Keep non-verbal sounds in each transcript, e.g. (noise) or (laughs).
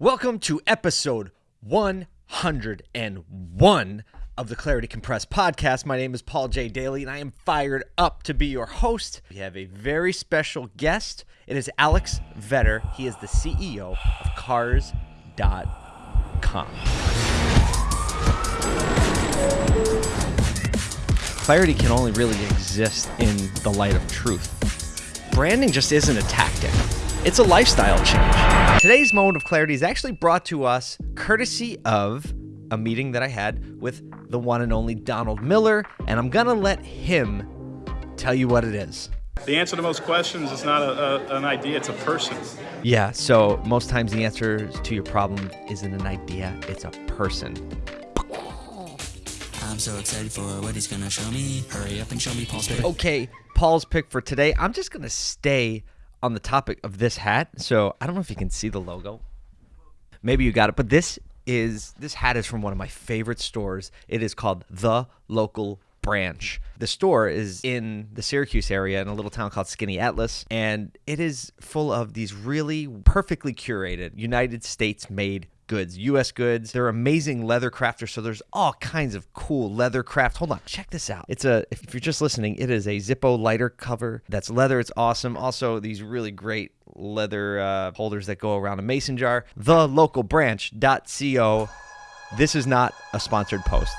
Welcome to episode 101 of the Clarity Compressed podcast. My name is Paul J. Daly, and I am fired up to be your host. We have a very special guest. It is Alex Vetter. He is the CEO of Cars.com. Clarity can only really exist in the light of truth. Branding just isn't a tactic. It's a lifestyle change. Today's moment of clarity is actually brought to us courtesy of a meeting that I had with the one and only Donald Miller, and I'm gonna let him tell you what it is. The answer to most questions is not a, a, an idea, it's a person. Yeah, so most times the answer to your problem isn't an idea, it's a person. I'm so excited for what he's gonna show me. Hurry up and show me Paul's pick. Okay, Paul's pick for today. I'm just gonna stay on the topic of this hat. So I don't know if you can see the logo. Maybe you got it, but this is this hat is from one of my favorite stores. It is called The Local Branch. The store is in the Syracuse area in a little town called Skaneateles, and it is full of these really perfectly curated United States made goods, U.S. goods. They're amazing leather crafters, so there's all kinds of cool leather craft. Hold on, check this out. It's a if you're just listening, it is a Zippo lighter cover. That's leather. It's awesome. Also, these really great leather uh, holders that go around a mason jar. The local TheLocalBranch.co. This is not a sponsored post.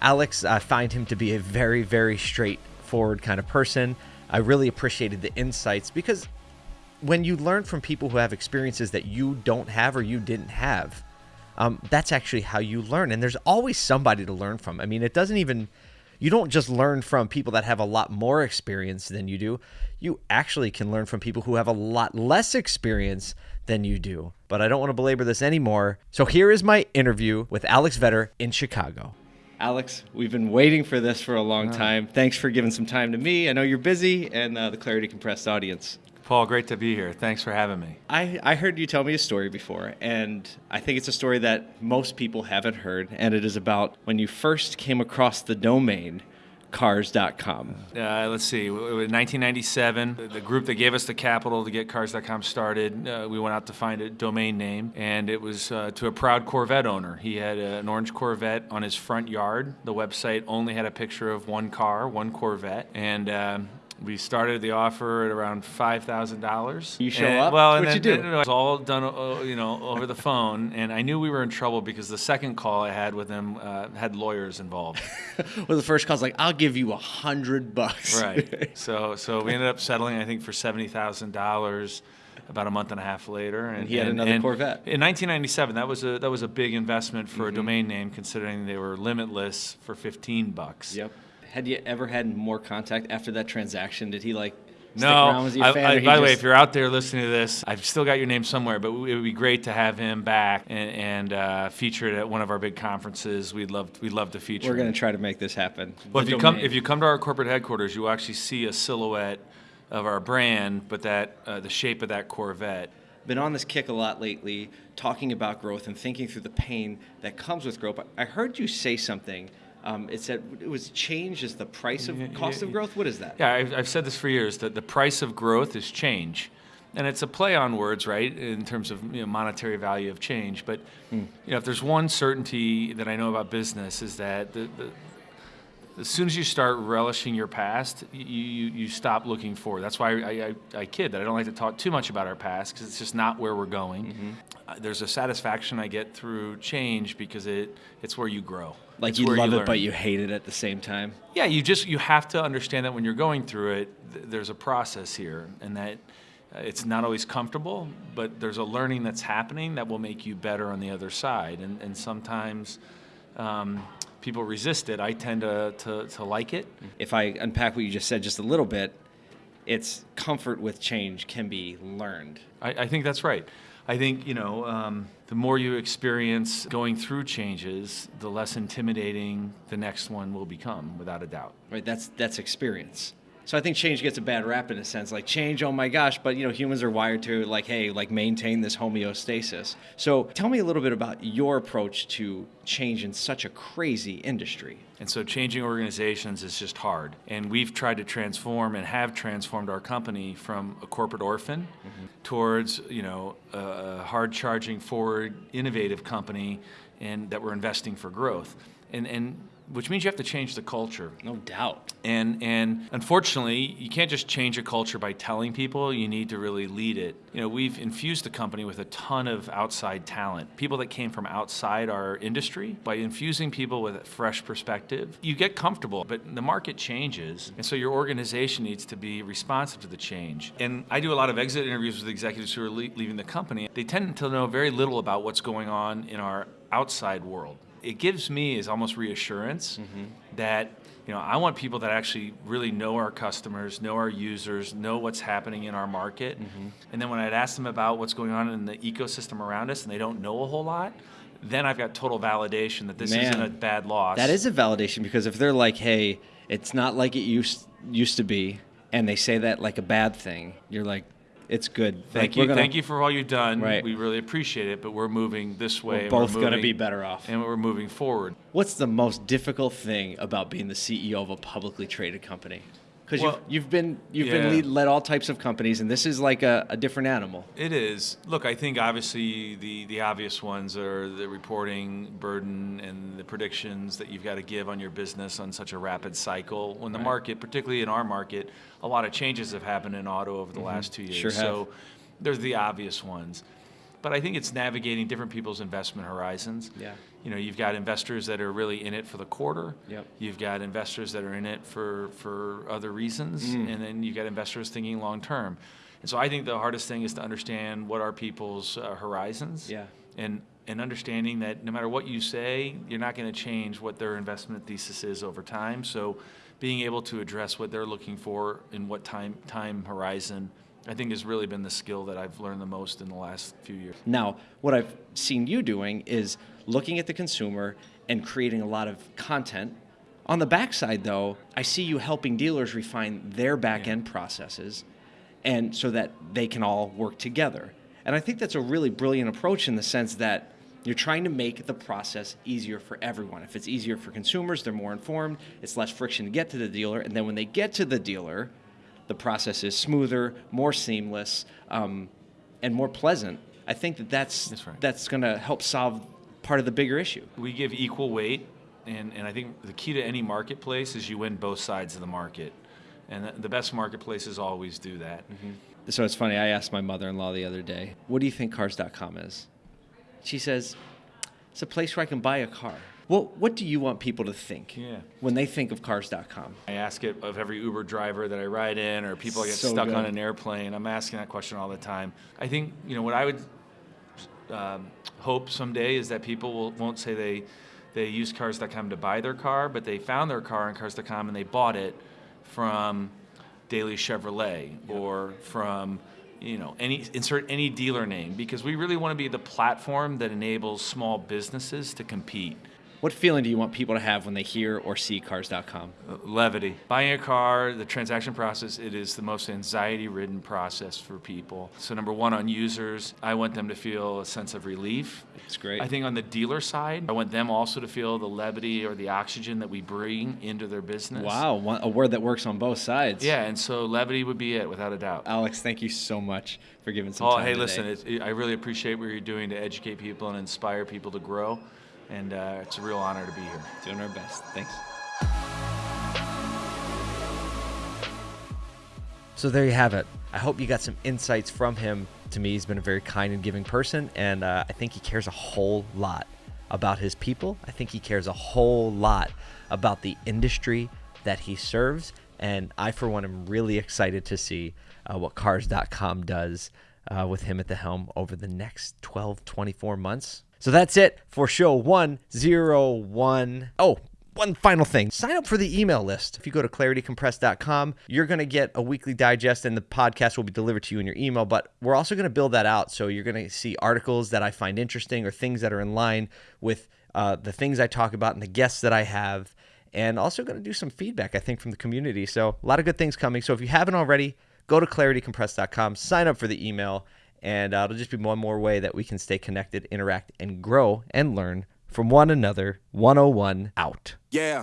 Alex, I find him to be a very, very straightforward kind of person. I really appreciated the insights because when you learn from people who have experiences that you don't have or you didn't have, um, that's actually how you learn. And there's always somebody to learn from. I mean, it doesn't even, you don't just learn from people that have a lot more experience than you do. You actually can learn from people who have a lot less experience than you do. But I don't want to belabor this anymore. So here is my interview with Alex Vetter in Chicago. Alex, we've been waiting for this for a long time. Thanks for giving some time to me. I know you're busy and uh, the Clarity Compressed audience. Paul, great to be here. Thanks for having me. I, I heard you tell me a story before, and I think it's a story that most people haven't heard, and it is about when you first came across the domain cars.com. Uh, let's see, in 1997, the group that gave us the capital to get cars.com started, uh, we went out to find a domain name, and it was uh, to a proud Corvette owner. He had an orange Corvette on his front yard. The website only had a picture of one car, one Corvette, and um, we started the offer at around five thousand dollars. You show and, up. Well, What'd you then, do? It was all done, uh, you know, over the phone, and I knew we were in trouble because the second call I had with him uh, had lawyers involved. (laughs) well, the first call's like, I'll give you a hundred bucks. right. (laughs) So, so we ended up settling, I think, for seventy thousand dollars. About a month and a half later, and, he had another Corvette. In 1997, that was a that was a big investment for Mm-hmm. a domain name, considering they were limitless for 15 bucks. Yep. Had you ever had more contact after that transaction? Did he like stick No. around? Was he fan? I- by the way, if you're out there listening to this, I've still got your name somewhere, but it would be great to have him back and, and uh, featured at one of our big conferences. We'd love we'd love to feature. we're gonna try to make this happen. Well, The if you come if you come to our corporate headquarters, you will actually see a silhouette of our brand, but that uh, the shape of that Corvette. been on this kick a lot lately, talking about growth and thinking through the pain that comes with growth. I heard you say something. Um, it said it was change is the price of cost of growth. What is that? Yeah, I've, I've said this for years that the price of growth is change. And it's a play on words, right, in terms of you know, monetary value of change. But you know, if there's one certainty that I know about business is that the, the, as soon as you start relishing your past, you, you, you stop looking forward. That's why I, I, I kid that I don't like to talk too much about our past because it's just not where we're going. Uh, there's a satisfaction I get through change because it it's where you grow. Like It's you where love it, but you hate it at the same time. Yeah, you just you have to understand that when you're going through it, th- there's a process here, and that uh, it's not always comfortable, but there's a learning that's happening that will make you better on the other side. And and sometimes um, people resist it. I tend to, to to like it. If I unpack what you just said just a little bit, it's comfort with change can be learned. I, I think that's right. I think you know um, the more you experience going through changes, the less intimidating the next one will become, without a doubt. right? That's that's experience. So I think change gets a bad rap in a sense, like change. Oh my gosh! But you know, humans are wired to like, hey, like maintain this homeostasis. So tell me a little bit about your approach to change in such a crazy industry. And so changing organizations is just hard. And we've tried to transform and have transformed our company from a corporate orphan mm-hmm. towards, you know, a hard charging forward innovative company and that we're investing for growth. And and which means you have to change the culture. No doubt. And and unfortunately, you can't just change a culture by telling people. You need to really lead it. You know, we've infused the company with a ton of outside talent, people that came from outside our industry. By infusing people with a fresh perspective, you get comfortable. But the market changes, and so your organization needs to be responsive to the change. And I do a lot of exit interviews with executives who are le- leaving the company. They tend to know very little about what's going on in our outside world it gives me is almost reassurance mm-hmm. that you know I want people that actually really know our customers, know our users, know what's happening in our market, mm-hmm. and then when I'd ask them about what's going on in the ecosystem around us, and they don't know a whole lot, then I've got total validation that this isn't a bad loss. That is a validation because if they're like, "Hey, it's not like it used used to be," and they say that like a bad thing, you're like, "It's good." Thank Like, you, gonna- thank you for all you've done. Right. We really appreciate it, but we're moving this way. We're both gonna be better off. and we're moving forward. What's the most difficult thing about being the CEO of a publicly traded company? Because Well, you've, you've been you've yeah. been lead, led all types of companies, and this is like a, a different animal. It is. Look, I think obviously the, the obvious ones are the reporting burden and the predictions that you've got to give on your business on such a rapid cycle. When the market, particularly in our market, a lot of changes have happened in auto over the mm-hmm. last two years. Sure have. So there's the obvious ones. But I think it's navigating different people's investment horizons. Yeah. You know, you've got investors that are really in it for the quarter. Yep. You've got investors that are in it for, for other reasons. Mm. And then you've got investors thinking long term. And so I think the hardest thing is to understand what are people's uh, horizons. Yeah. And, and understanding that no matter what you say, you're not going to change what their investment thesis is over time. So being able to address what they're looking for in what time, time horizon, I think has really been the skill that I've learned the most in the last few years. Now, what I've seen you doing is looking at the consumer and creating a lot of content. On the backside, though, I see you helping dealers refine their back end processes and so that they can all work together. And I think that's a really brilliant approach in the sense that you're trying to make the process easier for everyone. If it's easier for consumers, they're more informed, it's less friction to get to the dealer, and then when they get to the dealer, the process is smoother, more seamless, um, and more pleasant. I think that that's That's right. that's going to help solve part of the bigger issue. we give equal weight, and, and I think the key to any marketplace is you win both sides of the market. And the- the best marketplaces always do that. So it's funny. I asked my mother-in-law the other day, "What do you think Cars.com is?" She says, "It's a place where I can buy a car." Well, what do you want people to think Yeah. when they think of Cars.com? I ask it of every Uber driver that I ride in, or people get So stuck on an airplane. I'm asking that question all the time. I think you know what I would um, hope someday is that people will, won't say they they use Cars.com to buy their car, but they found their car on Cars.com and they bought it from Daily Chevrolet or from you know any insert any dealer name because we really want to be the platform that enables small businesses to compete. What feeling do you want people to have when they hear or see Cars.com? Uh, levity. Buying a car, the transaction process, it is the most anxiety ridden process for people. So, number one, on users, I want them to feel a sense of relief. It's great. I think on the dealer side, I want them also to feel the levity or the oxygen that we bring into their business. Wow, a word that works on both sides. Yeah, and so levity would be it, without a doubt. Alex, thank you so much for giving some Oh, time. hey, today. listen, it, I really appreciate what you're doing to educate people and inspire people to grow. And uh, it's a real honor to be here. doing our best. Thanks. So there you have it. I hope you got some insights from him. To me, he's been a very kind and giving person, and uh, I think he cares a whole lot about his people. I think he cares a whole lot about the industry that he serves, and I, for one, am really excited to see uh, what Cars.com does uh, with him at the helm over the next 12, 24 months. So that's it for show 101. Oh, one final thing sign up for the email list. If you go to claritycompressed.com, you're going to get a weekly digest and the podcast will be delivered to you in your email. But we're also going to build that out. So you're going to see articles that I find interesting or things that are in line with uh, the things I talk about and the guests that I have. And also going to do some feedback, I think, from the community. So a lot of good things coming. So if you haven't already, go to claritycompressed.com, sign up for the email, and uh, it'll just be one more way that we can stay connected, interact, and grow and learn from one another. 101 out. Yeah.